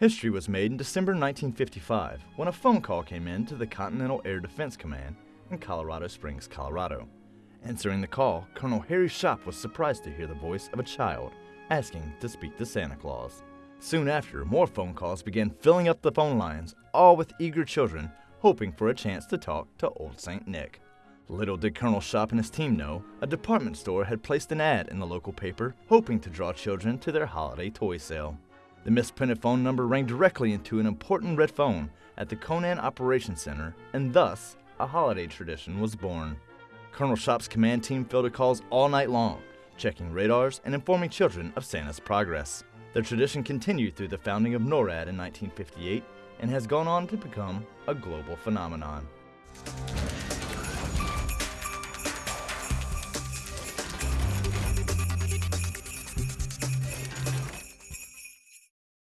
History was made in December 1955 when a phone call came in to the Continental Air Defense Command in Colorado Springs, Colorado. Answering the call, Colonel Harry Shoup was surprised to hear the voice of a child asking to speak to Santa Claus. Soon after, more phone calls began filling up the phone lines, all with eager children hoping for a chance to talk to Old St. Nick. Little did Colonel Shoup and his team know, a department store had placed an ad in the local paper hoping to draw children to their holiday toy sale. The misprinted phone number rang directly into an important red phone at the CONAD Operations Center, and thus, a holiday tradition was born. Colonel Shoup's command team fielded calls all night long, checking radars and informing children of Santa's progress. The tradition continued through the founding of NORAD in 1958 and has gone on to become a global phenomenon.